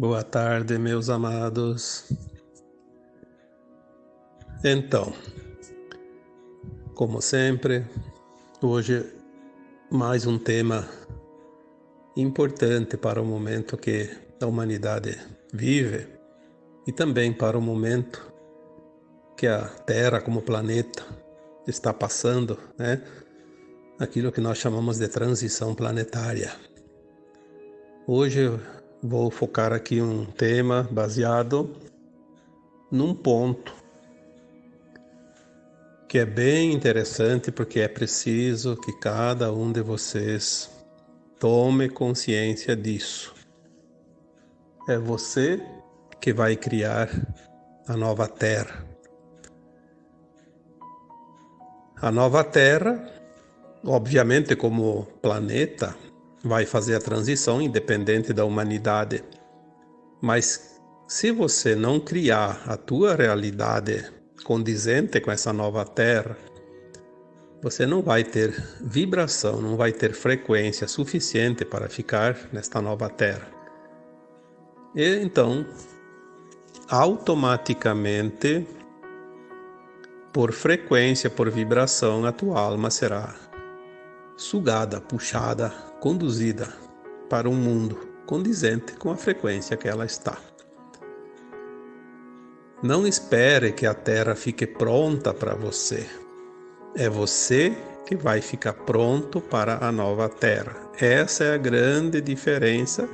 Boa tarde, meus amados. Então, como sempre, hoje mais um tema importante para o momento que a humanidade vive e também para o momento que a Terra como planeta está passando, né? Aquilo que nós chamamos de transição planetária. Hoje Vou focar aqui um tema baseado num ponto que é bem interessante porque é preciso que cada um de vocês tome consciência disso. É você que vai criar a nova Terra. A nova Terra, obviamente, como planeta, vai fazer a transição independente da humanidade. Mas se você não criar a tua realidade condizente com essa nova terra, você não vai ter vibração, não vai ter frequência suficiente para ficar nesta nova terra. E então, automaticamente, por frequência, por vibração, a tua alma será sugada, puxada, conduzida para um mundo condizente com a frequência que ela está. Não espere que a Terra fique pronta para você. É você que vai ficar pronto para a nova Terra. Essa é a grande diferença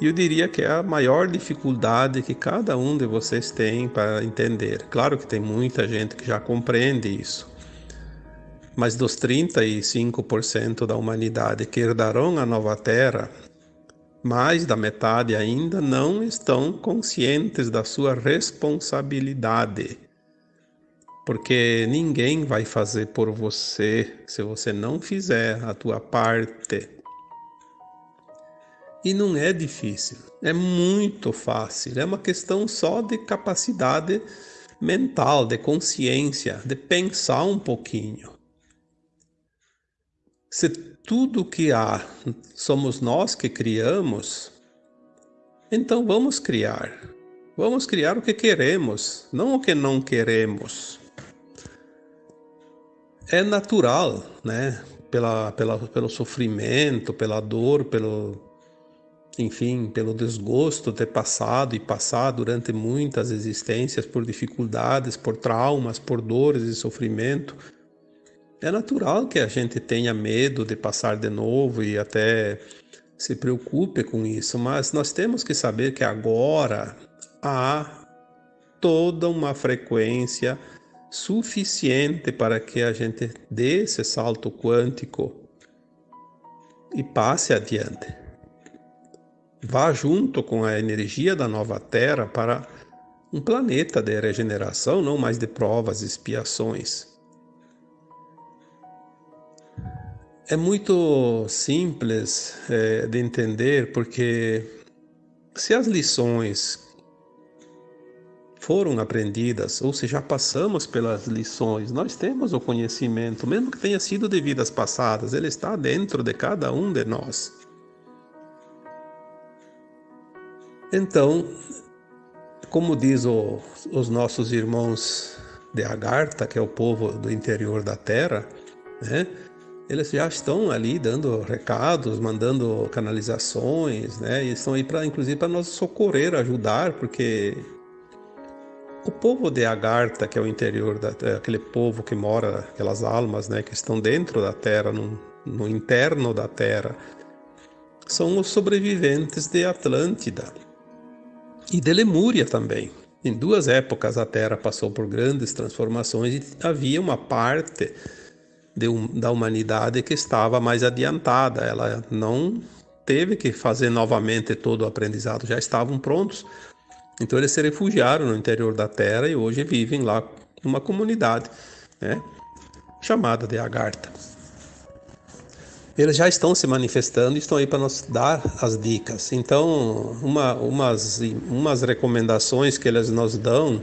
e eu diria que é a maior dificuldade que cada um de vocês tem para entender. Claro que tem muita gente que já compreende isso, mas dos 35% da humanidade que herdarão a nova terra, mais da metade ainda não estão conscientes da sua responsabilidade. Porque ninguém vai fazer por você se você não fizer a tua parte. E não é difícil, é muito fácil, é uma questão só de capacidade mental, de consciência, de pensar um pouquinho. Se tudo que há somos nós que criamos, então vamos criar. Vamos criar o que queremos, não o que não queremos. É natural, né? Pela, pela, pelo sofrimento, pela dor, pelo, enfim, pelo desgosto ter passado e passar durante muitas existências por dificuldades, por traumas, por dores e sofrimento. É natural que a gente tenha medo de passar de novo e até se preocupe com isso, mas nós temos que saber que agora há toda uma frequência suficiente para que a gente dê esse salto quântico e passe adiante. Vá junto com a energia da nova Terra para um planeta de regeneração, não mais de provas e expiações. É muito simples é, de entender porque se as lições foram aprendidas, ou se já passamos pelas lições, nós temos o conhecimento, mesmo que tenha sido de vidas passadas, ele está dentro de cada um de nós. Então, como diz o, os nossos irmãos de Agartha, que é o povo do interior da Terra, né? Eles já estão ali dando recados, mandando canalizações, né? E estão aí para, inclusive, para nos socorrer, ajudar, porque o povo de Agartha, que é o interior da, aquele povo que mora, aquelas almas, né, que estão dentro da Terra, no, no interno da Terra, são os sobreviventes de Atlântida e de Lemúria também. Em duas épocas a Terra passou por grandes transformações e havia uma parte de, da humanidade que estava mais adiantada. Ela não teve que fazer novamente todo o aprendizado, já estavam prontos. Então eles se refugiaram no interior da Terra e hoje vivem lá numa comunidade né, chamada de Agartha. Eles já estão se manifestando e estão aí para nos dar as dicas. Então, uma, umas, umas recomendações que eles nos dão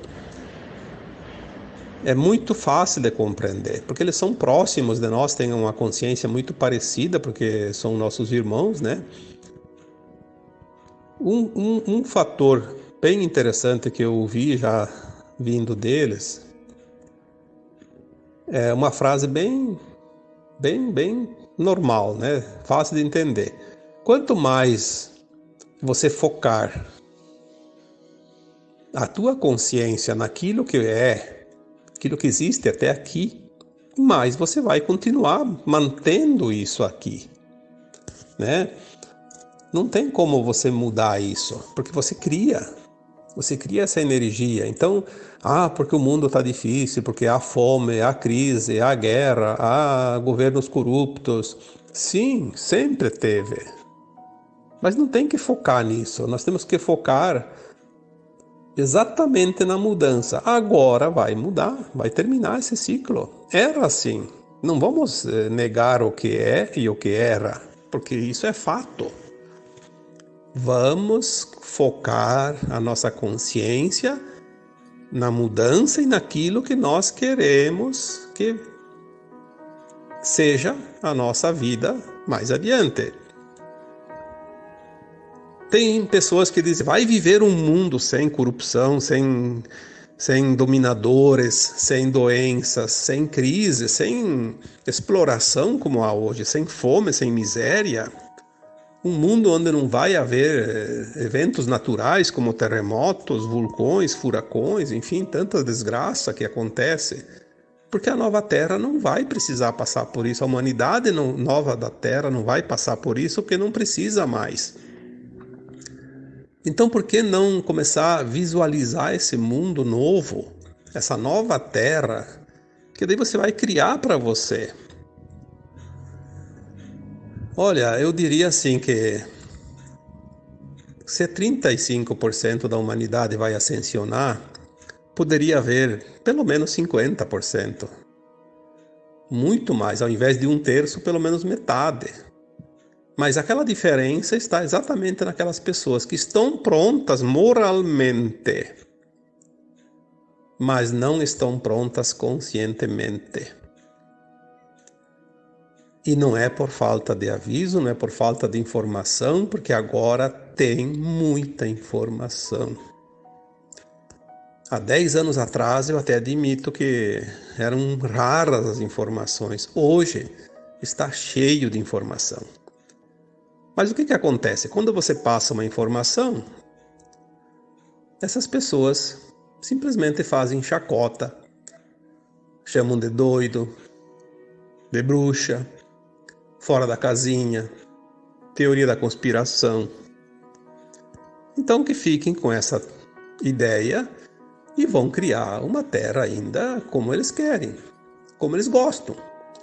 é muito fácil de compreender, porque eles são próximos de nós, têm uma consciência muito parecida, porque são nossos irmãos, né? Um, um, um fator bem interessante que eu ouvi já vindo deles é uma frase bem, bem, bem normal, né? Fácil de entender. Quanto mais você focar a tua consciência naquilo que é, aquilo que existe até aqui, mais você vai continuar mantendo isso aqui, né? Não tem como você mudar isso, porque você cria, você cria essa energia. Então, ah, porque o mundo está difícil, porque há fome, há crise, há guerra, há governos corruptos. Sim, sempre teve. Mas não tem que focar nisso. Nós temos que focar exatamente na mudança. Agora vai mudar, vai terminar esse ciclo. Era assim. Não vamos eh, negar o que é e o que era, porque isso é fato. Vamos focar a nossa consciência na mudança e naquilo que nós queremos que seja a nossa vida mais adiante. Tem pessoas que dizem, vai viver um mundo sem corrupção, sem, sem dominadores, sem doenças, sem crise, sem exploração como há hoje, sem fome, sem miséria. Um mundo onde não vai haver eh, eventos naturais como terremotos, vulcões, furacões, enfim, tanta desgraça que acontece. Porque a nova Terra não vai precisar passar por isso. A humanidade não, nova da Terra não vai passar por isso porque não precisa mais. Então, por que não começar a visualizar esse mundo novo, essa nova terra, que daí você vai criar para você? Olha, eu diria assim que se 35% da humanidade vai ascensionar, poderia haver pelo menos 50%. Muito mais, ao invés de um terço, pelo menos metade. Mas aquela diferença está exatamente naquelas pessoas que estão prontas moralmente, mas não estão prontas conscientemente. E não é por falta de aviso, não é por falta de informação, porque agora tem muita informação. Há 10 anos atrás eu até admito que eram raras as informações. Hoje está cheio de informação. Mas o que, que acontece? Quando você passa uma informação, essas pessoas simplesmente fazem chacota, chamam de doido, de bruxa, fora da casinha, teoria da conspiração. Então que fiquem com essa ideia e vão criar uma terra ainda como eles querem, como eles gostam,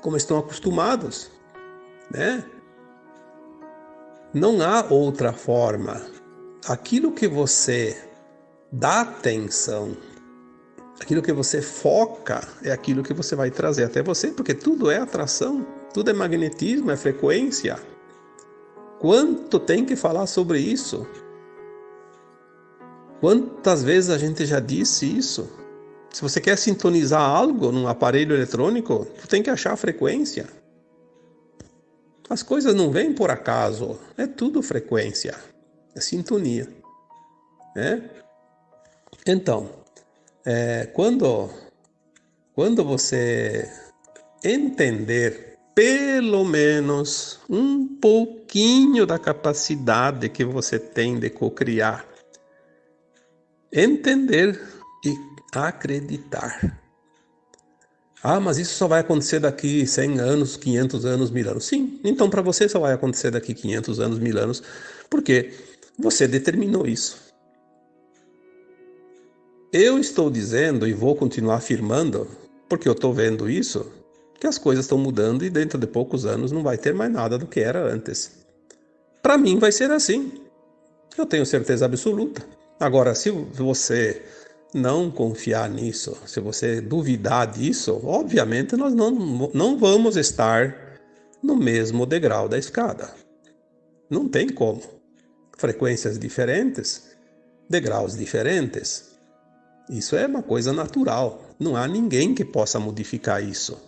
como estão acostumados, né? Não há outra forma. Aquilo que você dá atenção, aquilo que você foca, é aquilo que você vai trazer até você, porque tudo é atração, tudo é magnetismo, é frequência. Quanto tem que falar sobre isso? Quantas vezes a gente já disse isso? Se você quer sintonizar algo num aparelho eletrônico, tu tem que achar a frequência. As coisas não vêm por acaso, é tudo frequência, é sintonia. Né? Então, é, quando, quando você entender pelo menos um pouquinho da capacidade que você tem de cocriar, entender e acreditar ah, mas isso só vai acontecer daqui 100 anos, 500 anos, mil anos. Sim, então para você só vai acontecer daqui 500 anos, mil anos, porque você determinou isso. Eu estou dizendo e vou continuar afirmando, porque eu estou vendo isso, que as coisas estão mudando e dentro de poucos anos não vai ter mais nada do que era antes. Para mim vai ser assim. Eu tenho certeza absoluta. Agora, se você não confiar nisso, se você duvidar disso, obviamente nós não, não vamos estar no mesmo degrau da escada. Não tem como. Frequências diferentes, degraus diferentes. Isso é uma coisa natural. Não há ninguém que possa modificar isso.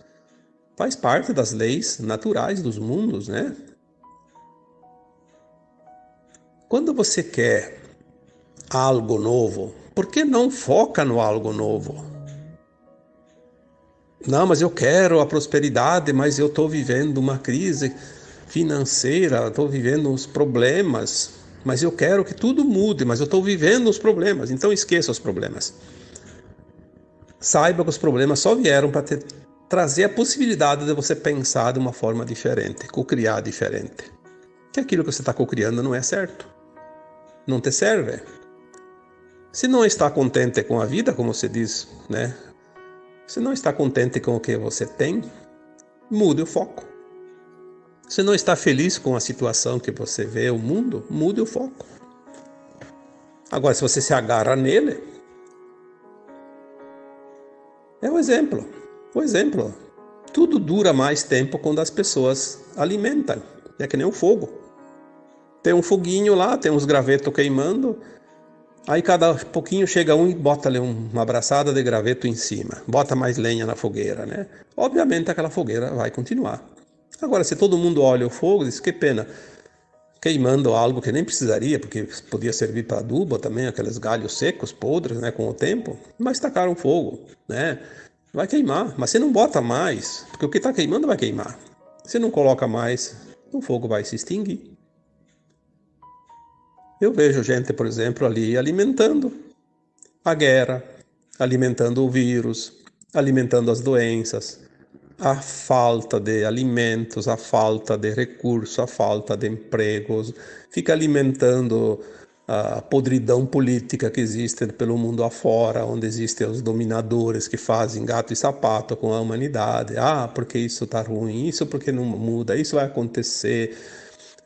Faz parte das leis naturais dos mundos, né? Quando você quer algo novo, por que não foca no algo novo? Não, mas eu quero a prosperidade, mas eu estou vivendo uma crise financeira, estou vivendo os problemas, mas eu quero que tudo mude, mas eu estou vivendo os problemas, então esqueça os problemas. Saiba que os problemas só vieram para trazer a possibilidade de você pensar de uma forma diferente, co-criar diferente. Que aquilo que você está co-criando não é certo, não te serve. Se não está contente com a vida, como você diz, né? Se não está contente com o que você tem, mude o foco. Se não está feliz com a situação que você vê o mundo, mude o foco. Agora, se você se agarra nele, é o exemplo. O exemplo. Tudo dura mais tempo quando as pessoas alimentam. É que nem o fogo. Tem um foguinho lá, tem uns gravetos queimando, Aí cada pouquinho chega um e bota ali uma abraçada de graveto em cima, bota mais lenha na fogueira, né? Obviamente aquela fogueira vai continuar. Agora, se todo mundo olha o fogo, diz que pena, queimando algo que nem precisaria, porque podia servir para adubo também, aqueles galhos secos, podres, né, com o tempo, mas tacaram fogo, né? Vai queimar, mas você não bota mais, porque o que está queimando vai queimar. Se não coloca mais, o fogo vai se extinguir. Eu vejo gente, por exemplo, ali alimentando a guerra, alimentando o vírus, alimentando as doenças, a falta de alimentos, a falta de recursos, a falta de empregos, fica alimentando a podridão política que existe pelo mundo afora, onde existem os dominadores que fazem gato e sapato com a humanidade. Ah, porque isso está ruim, isso porque não muda, isso vai acontecer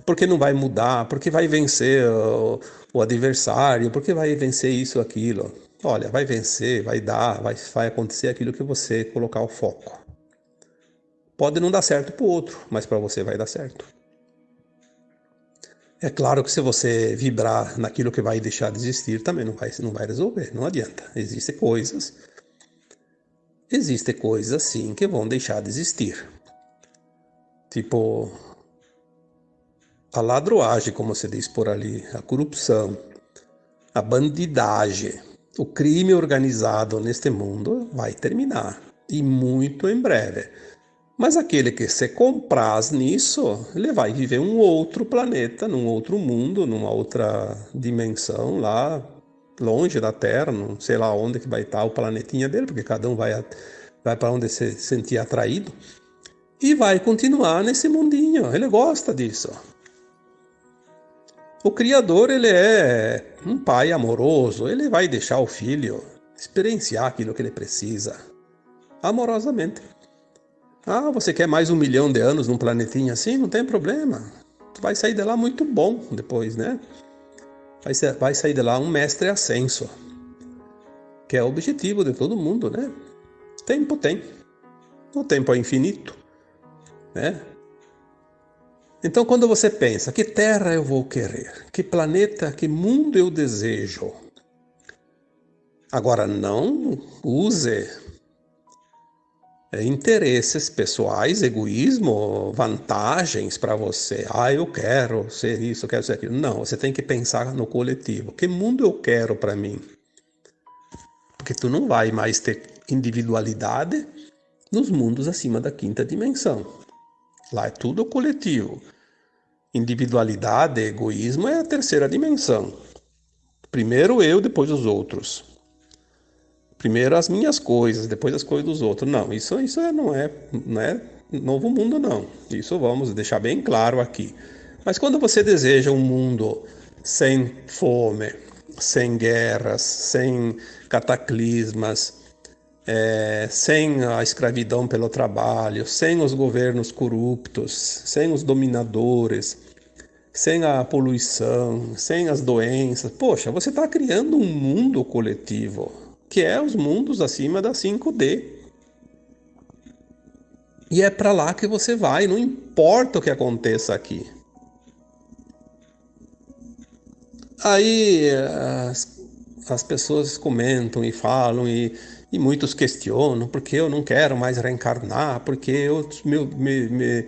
porque não vai mudar, porque vai vencer o, o adversário, porque vai vencer isso, aquilo. Olha, vai vencer, vai dar, vai, vai acontecer aquilo que você colocar o foco. Pode não dar certo para o outro, mas para você vai dar certo. É claro que se você vibrar naquilo que vai deixar de existir, também não vai, não vai resolver, não adianta. Existem coisas, existem coisas sim que vão deixar de existir. Tipo, a ladroagem, como se diz por ali, a corrupção, a bandidagem, o crime organizado neste mundo vai terminar e muito em breve. Mas aquele que se compraz nisso, ele vai viver um outro planeta, num outro mundo, numa outra dimensão lá longe da Terra, não sei lá onde que vai estar o planetinha dele, porque cada um vai, vai para onde se sentir atraído. E vai continuar nesse mundinho. Ele gosta disso. O criador, ele é um pai amoroso, ele vai deixar o filho experienciar aquilo que ele precisa, amorosamente. Ah, você quer mais um milhão de anos num planetinho assim? Não tem problema. Tu vai sair de lá muito bom depois, né? Vai, ser, vai sair de lá um mestre ascenso, que é o objetivo de todo mundo, né? Tempo tem. O tempo é infinito, né? Então, quando você pensa, que terra eu vou querer? Que planeta, que mundo eu desejo? Agora, não use é, interesses pessoais, egoísmo, vantagens para você. Ah, eu quero ser isso, eu quero ser aquilo. Não, você tem que pensar no coletivo. Que mundo eu quero para mim? Porque tu não vai mais ter individualidade nos mundos acima da quinta dimensão. Lá é tudo coletivo. Individualidade, egoísmo é a terceira dimensão. Primeiro eu, depois os outros. Primeiro as minhas coisas, depois as coisas dos outros. Não, isso, isso é, não, é, não é novo mundo, não. Isso vamos deixar bem claro aqui. Mas quando você deseja um mundo sem fome, sem guerras, sem cataclismas, é, sem a escravidão pelo trabalho, sem os governos corruptos, sem os dominadores, sem a poluição, sem as doenças. Poxa, você está criando um mundo coletivo, que é os mundos acima da 5D. E é para lá que você vai, não importa o que aconteça aqui. Aí as, as pessoas comentam e falam e, e muitos questionam porque eu não quero mais reencarnar, porque eu me, me, me,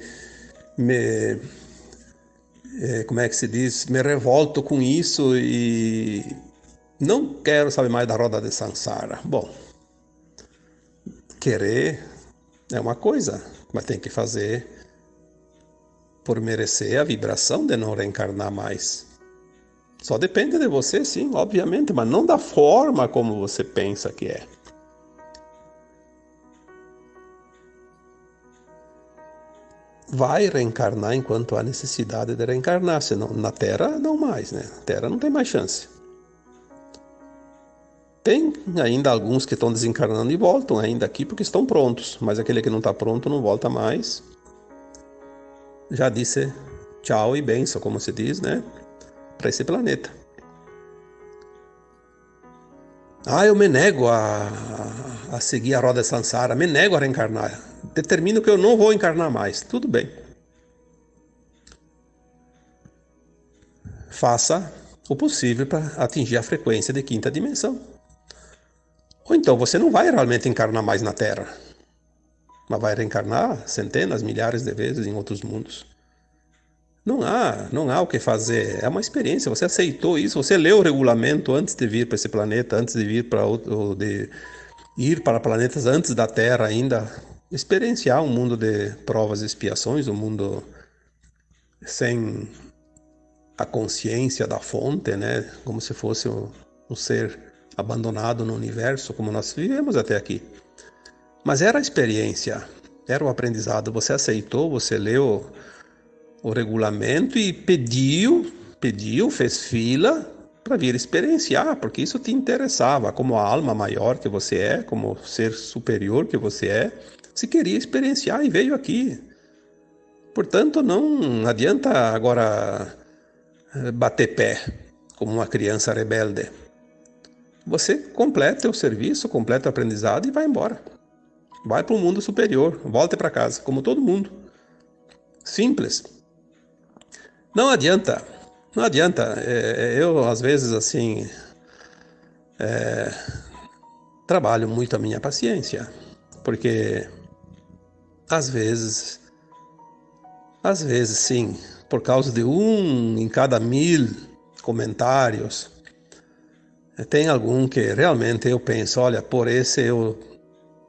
me é, como é que se diz, me revolto com isso e não quero saber mais da roda de Sansara. Bom, querer é uma coisa, mas tem que fazer por merecer a vibração de não reencarnar mais. Só depende de você, sim, obviamente, mas não da forma como você pensa que é. Vai reencarnar enquanto há necessidade de reencarnar, senão na Terra não mais, né? Na Terra não tem mais chance. Tem ainda alguns que estão desencarnando e voltam ainda aqui porque estão prontos, mas aquele que não está pronto não volta mais. Já disse tchau e benção, como se diz, né? Para esse planeta. Ah, eu me nego a, a seguir a roda Sansara, me nego a reencarnar. Determino que eu não vou encarnar mais. Tudo bem. Faça o possível para atingir a frequência de quinta dimensão. Ou então você não vai realmente encarnar mais na Terra, mas vai reencarnar centenas, milhares de vezes em outros mundos. Não há, não há o que fazer. É uma experiência. Você aceitou isso. Você leu o regulamento antes de vir para esse planeta, antes de vir para outro, de ir para planetas antes da Terra ainda, experienciar um mundo de provas e expiações, um mundo sem a consciência da fonte, né? Como se fosse um, um ser abandonado no universo como nós vivemos até aqui. Mas era a experiência, era o aprendizado. Você aceitou, você leu o regulamento e pediu, pediu, fez fila para vir experienciar, porque isso te interessava, como a alma maior que você é, como ser superior que você é, se queria experienciar e veio aqui. Portanto, não adianta agora eh, bater pé como uma criança rebelde. Você completa o serviço, completa o aprendizado e vai embora. Vai para o mundo superior, volta para casa, como todo mundo. Simples. Não adianta, não adianta. É, é, eu, às vezes, assim, é, trabalho muito a minha paciência, porque às vezes, às vezes, sim, por causa de um em cada mil comentários, tem algum que realmente eu penso, olha, por esse eu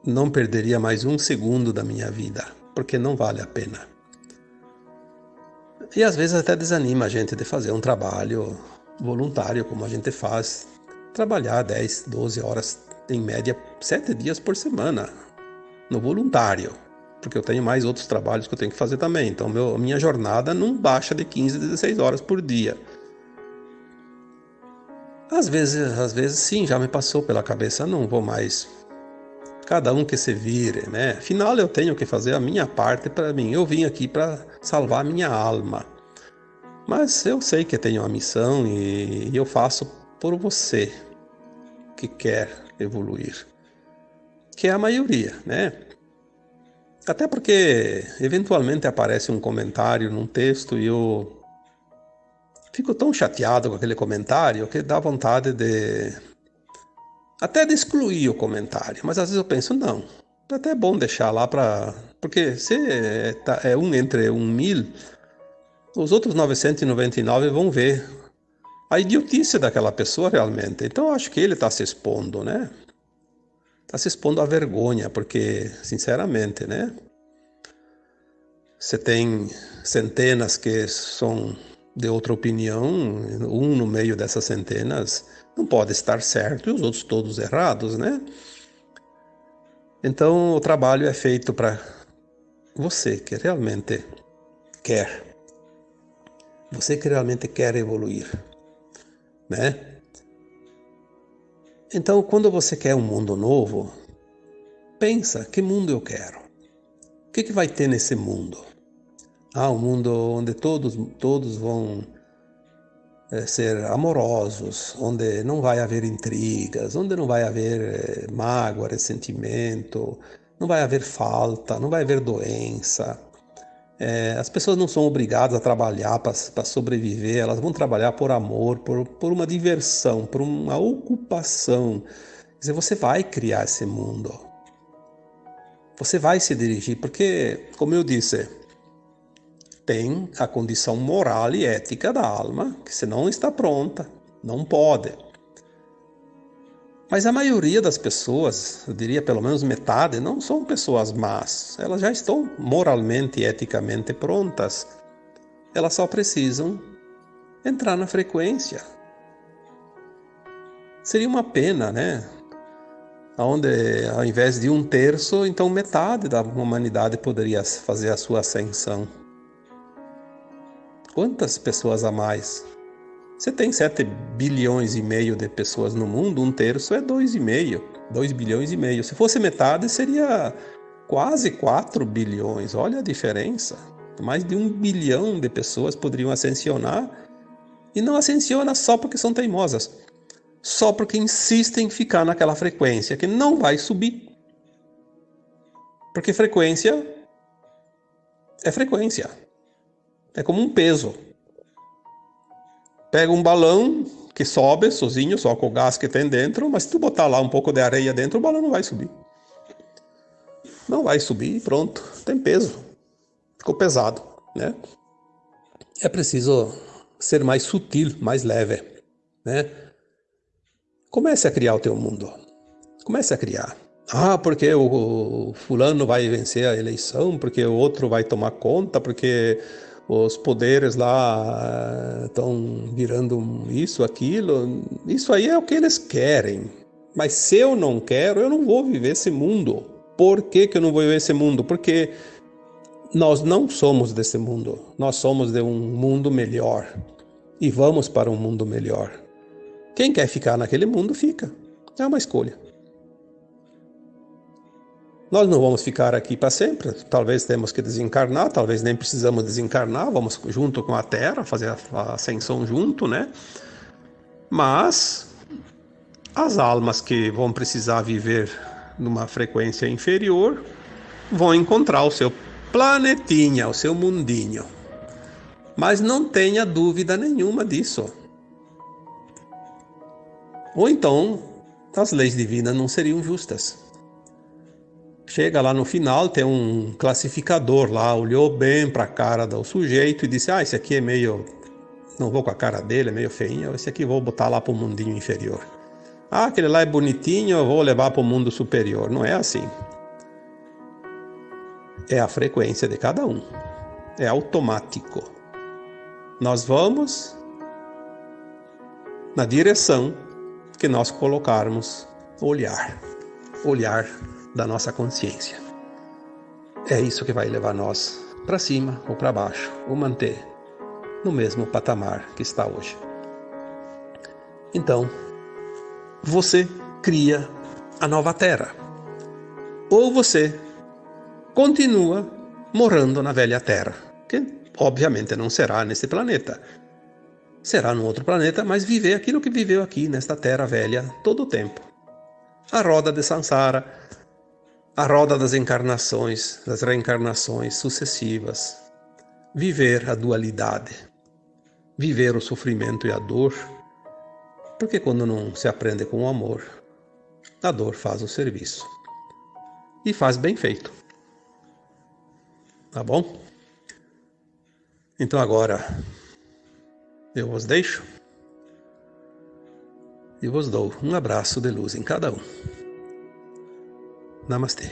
não perderia mais um segundo da minha vida, porque não vale a pena. E às vezes até desanima a gente de fazer um trabalho voluntário, como a gente faz, trabalhar 10, 12 horas, em média, 7 dias por semana, no voluntário, porque eu tenho mais outros trabalhos que eu tenho que fazer também. Então, meu, minha jornada não baixa de 15, 16 horas por dia. Às vezes, às vezes sim, já me passou pela cabeça, não vou mais. Cada um que se vire, né? Afinal, eu tenho que fazer a minha parte para mim. Eu vim aqui para salvar a minha alma. Mas eu sei que tenho uma missão e eu faço por você que quer evoluir. Que é a maioria, né? Até porque eventualmente aparece um comentário num texto e eu fico tão chateado com aquele comentário que dá vontade de. até de excluir o comentário. Mas às vezes eu penso, não, é até bom deixar lá para. Porque se é, tá, é um entre um mil, os outros 999 vão ver a idiotice daquela pessoa realmente. Então eu acho que ele está se expondo, né? Está se expondo à vergonha, porque, sinceramente, né? Você tem centenas que são de outra opinião, um no meio dessas centenas não pode estar certo e os outros todos errados, né? Então o trabalho é feito para você que realmente quer, você que realmente quer evoluir, né? Então quando você quer um mundo novo, pensa que mundo eu quero, o que, que vai ter nesse mundo? Ah, um mundo onde todos, todos vão é, ser amorosos, onde não vai haver intrigas, onde não vai haver é, mágoa, ressentimento, não vai haver falta, não vai haver doença. É, as pessoas não são obrigadas a trabalhar para sobreviver, elas vão trabalhar por amor, por, por uma diversão, por uma ocupação. Quer dizer, você vai criar esse mundo. Você vai se dirigir, porque, como eu disse, tem a condição moral e ética da alma, que se não está pronta, não pode. Mas a maioria das pessoas, eu diria pelo menos metade, não são pessoas más. Elas já estão moralmente e eticamente prontas. Elas só precisam entrar na frequência. Seria uma pena, né? Onde ao invés de um terço, então metade da humanidade poderia fazer a sua ascensão. Quantas pessoas a mais você tem 7 bilhões e meio de pessoas no mundo, um terço é 2,5, 2 bilhões e meio. Se fosse metade, seria quase 4 bilhões. Olha a diferença. Mais de um bilhão de pessoas poderiam ascensionar e não ascensiona só porque são teimosas, só porque insistem em ficar naquela frequência que não vai subir. Porque frequência é frequência. É como um peso pega um balão que sobe sozinho, só com o gás que tem dentro, mas se tu botar lá um pouco de areia dentro, o balão não vai subir. Não vai subir pronto, tem peso. Ficou pesado, né? É preciso ser mais sutil, mais leve, né? Comece a criar o teu mundo. Comece a criar. Ah, porque o fulano vai vencer a eleição, porque o outro vai tomar conta, porque os poderes lá estão eh, virando isso, aquilo. Isso aí é o que eles querem. Mas se eu não quero, eu não vou viver esse mundo. Por que, que eu não vou viver esse mundo? Porque nós não somos desse mundo. Nós somos de um mundo melhor. E vamos para um mundo melhor. Quem quer ficar naquele mundo, fica. É uma escolha. Nós não vamos ficar aqui para sempre, talvez temos que desencarnar, talvez nem precisamos desencarnar, vamos junto com a Terra, fazer a ascensão junto, né? Mas as almas que vão precisar viver numa frequência inferior vão encontrar o seu planetinha, o seu mundinho. Mas não tenha dúvida nenhuma disso. Ou então, as leis divinas não seriam justas. Chega lá no final, tem um classificador lá, olhou bem para a cara do sujeito e disse: Ah, esse aqui é meio. Não vou com a cara dele, é meio feinho, esse aqui vou botar lá para o mundinho inferior. Ah, aquele lá é bonitinho, eu vou levar para o mundo superior. Não é assim. É a frequência de cada um. É automático. Nós vamos na direção que nós colocarmos olhar. Olhar da nossa consciência. É isso que vai levar nós para cima ou para baixo, ou manter no mesmo patamar que está hoje. Então, você cria a nova Terra, ou você continua morando na velha Terra, que obviamente não será nesse planeta. Será num outro planeta, mas viver aquilo que viveu aqui nesta Terra velha todo o tempo. A roda de Sansara, a roda das encarnações, das reencarnações sucessivas, viver a dualidade, viver o sofrimento e a dor, porque quando não se aprende com o amor, a dor faz o serviço e faz bem feito. Tá bom? Então agora eu vos deixo e vos dou um abraço de luz em cada um. नमस्ते।